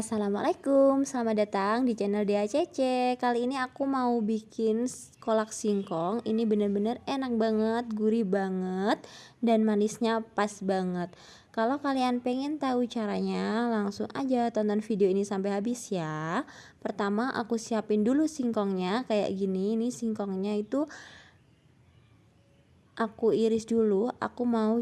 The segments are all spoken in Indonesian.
Assalamualaikum, selamat datang di channel DACC Kali ini aku mau bikin kolak singkong. Ini bener-bener enak banget, gurih banget Dan manisnya pas banget. Kalau kalian pengen tahu caranya Langsung aja tonton video ini sampai habis ya. Pertama aku siapin dulu singkongnya Kayak gini, ini singkongnya itu Aku iris dulu. Aku mau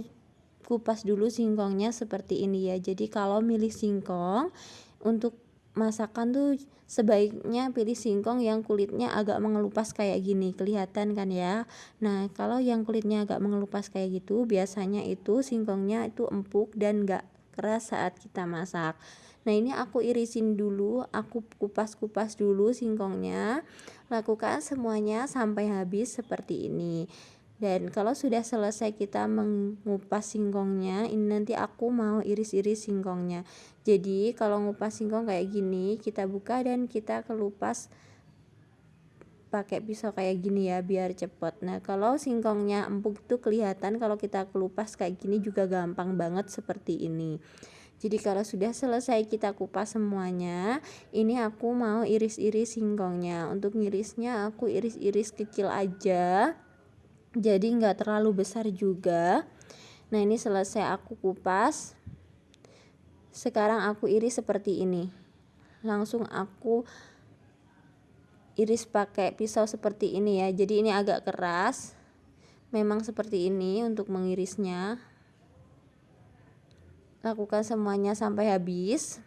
kupas dulu singkongnya seperti ini ya. Jadi kalau milih singkong untuk masakan tuh sebaiknya pilih singkong yang kulitnya agak mengelupas kayak gini kelihatan kan ya? Nah kalau yang kulitnya agak mengelupas kayak gitu biasanya itu singkongnya itu empuk dan gak keras saat kita masak. Nah ini aku irisin dulu aku kupas-kupas dulu singkongnya. Lakukan semuanya sampai habis seperti ini dan kalau sudah selesai kita mengupas singkongnya ini nanti aku mau iris-iris singkongnya. Jadi kalau ngupas singkong kayak gini kita buka dan kita kelupas pakai pisau kayak gini ya biar cepet. Nah kalau singkongnya empuk itu kelihatan kalau kita kelupas kayak gini juga gampang banget seperti ini. Jadi kalau sudah selesai kita kupas semuanya ini aku mau iris-iris singkongnya. Untuk ngirisnya aku iris-iris kecil aja jadi nggak terlalu besar juga. Nah ini selesai aku kupas. Sekarang aku iris seperti ini. Langsung aku iris pakai pisau seperti ini ya. Jadi ini agak keras. Memang seperti ini untuk mengirisnya. Lakukan semuanya sampai habis.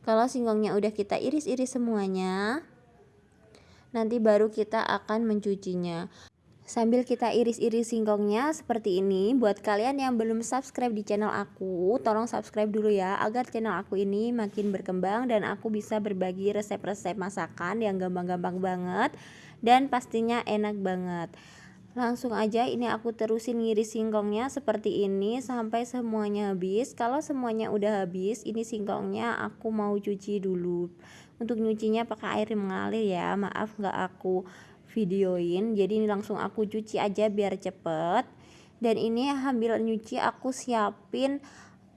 Kalau singkongnya udah kita iris-iris semuanya nanti baru kita akan mencucinya sambil kita iris-iris singkongnya seperti ini buat kalian yang belum subscribe di channel aku tolong subscribe dulu ya agar channel aku ini makin berkembang dan aku bisa berbagi resep-resep masakan yang gampang-gampang banget dan pastinya enak banget. Langsung aja ini aku terusin ngiris singkongnya seperti ini sampai semuanya habis. Kalau semuanya udah habis ini singkongnya aku mau cuci dulu. Untuk nyucinya pakai air mengalir ya maaf nggak aku videoin. Jadi ini langsung aku cuci aja biar cepet. Dan ini sambil nyuci aku siapin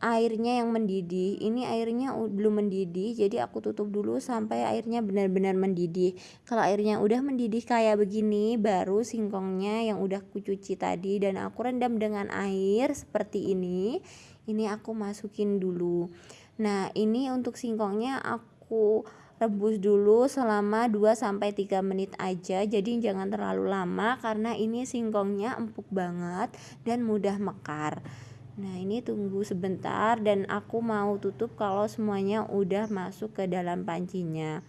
airnya yang mendidih. Ini airnya belum mendidih jadi aku tutup dulu sampai airnya benar-benar mendidih. Kalau airnya udah mendidih kayak begini baru singkongnya yang udah aku cuci tadi. Dan aku rendam dengan air seperti ini. Ini aku masukin dulu. Nah ini untuk singkongnya aku rebus dulu selama 2-3 menit aja. Jadi jangan terlalu lama karena ini singkongnya empuk banget dan mudah mekar. Nah ini tunggu sebentar dan aku mau tutup kalau semuanya udah masuk ke dalam pancinya.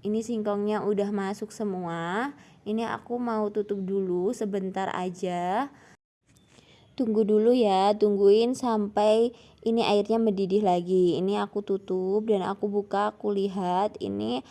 Ini singkongnya udah masuk semua. Ini aku mau tutup dulu sebentar aja tunggu dulu ya tungguin sampai ini airnya mendidih lagi. Ini aku tutup dan aku buka aku lihat ini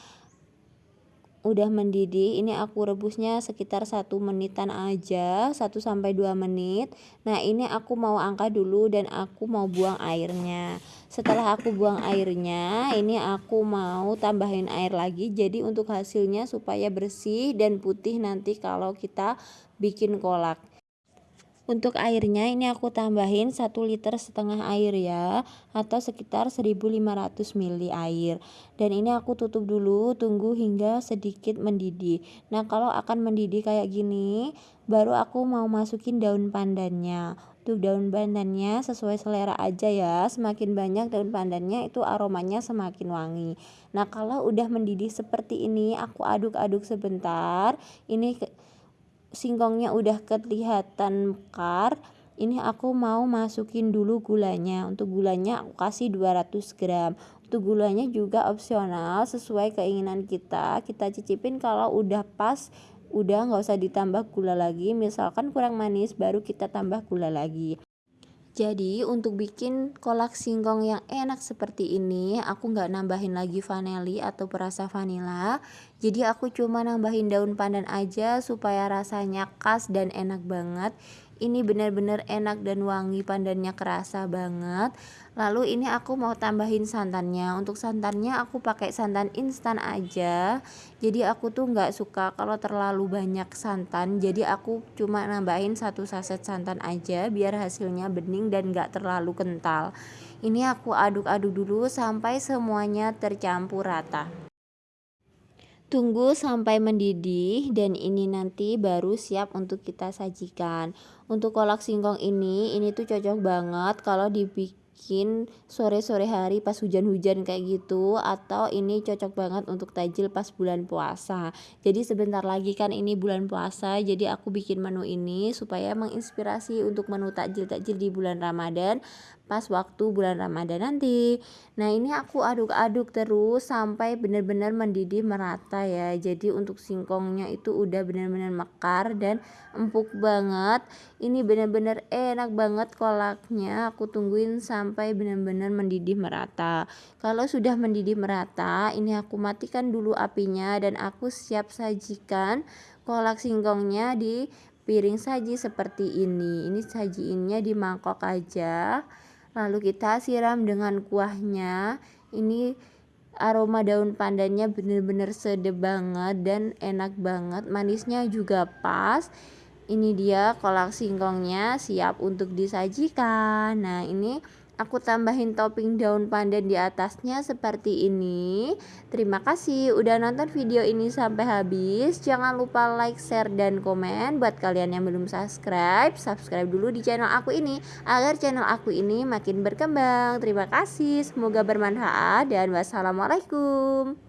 udah mendidih. Ini aku rebusnya sekitar satu menitan aja 1 sampai 2 menit. Nah ini aku mau angkat dulu dan aku mau buang airnya. Setelah aku buang airnya ini aku mau tambahin air lagi. Jadi untuk hasilnya supaya bersih dan putih nanti kalau kita bikin kolak untuk airnya ini aku tambahin 1 liter setengah air ya atau sekitar 1500 ml air. Dan ini aku tutup dulu tunggu hingga sedikit mendidih. Nah, kalau akan mendidih kayak gini, baru aku mau masukin daun pandannya. Untuk daun pandannya sesuai selera aja ya. Semakin banyak daun pandannya itu aromanya semakin wangi. Nah, kalau udah mendidih seperti ini, aku aduk-aduk sebentar. Ini singkongnya udah kelihatan mekar ini aku mau masukin dulu gulanya. Untuk gulanya aku kasih 200 gram. Untuk gulanya juga opsional sesuai keinginan kita. Kita cicipin kalau udah pas udah nggak usah ditambah gula lagi. Misalkan kurang manis baru kita tambah gula lagi jadi untuk bikin kolak singkong yang enak seperti ini aku nggak nambahin lagi vanili atau perasa vanila. Jadi aku cuma nambahin daun pandan aja supaya rasanya khas dan enak banget ini benar-benar enak dan wangi pandannya kerasa banget. Lalu ini aku mau tambahin santannya. Untuk santannya aku pakai santan instan aja. Jadi aku tuh nggak suka kalau terlalu banyak santan. Jadi aku cuma nambahin satu saset santan aja biar hasilnya bening dan nggak terlalu kental. Ini aku aduk-aduk dulu sampai semuanya tercampur rata Tunggu sampai mendidih dan ini nanti baru siap untuk kita sajikan. Untuk kolak singkong ini, ini tuh cocok banget kalau dibikin sore-sore hari pas hujan-hujan kayak gitu atau ini cocok banget untuk tajil pas bulan puasa. Jadi sebentar lagi kan ini bulan puasa, jadi aku bikin menu ini supaya menginspirasi untuk menu takjil-takjil di bulan Ramadan pas waktu bulan Ramadan nanti. Nah, ini aku aduk-aduk terus sampai benar-benar mendidih merata ya. Jadi untuk singkongnya itu udah benar-benar mekar dan empuk banget. Ini benar-benar enak banget kolaknya. Aku tungguin sampai benar-benar mendidih merata. Kalau sudah mendidih merata, ini aku matikan dulu apinya dan aku siap sajikan kolak singkongnya di piring saji seperti ini. Ini sajiinnya di mangkok aja lalu kita siram dengan kuahnya. Ini aroma daun pandannya bener-bener sedep banget dan enak banget. Manisnya juga pas. Ini dia kolak singkongnya siap untuk disajikan. Nah ini aku tambahin topping daun pandan di atasnya seperti ini. Terima kasih udah nonton video ini sampai habis. Jangan lupa like share dan komen. Buat kalian yang belum subscribe subscribe dulu di channel aku ini agar channel aku ini makin berkembang. Terima kasih semoga bermanfaat dan wassalamualaikum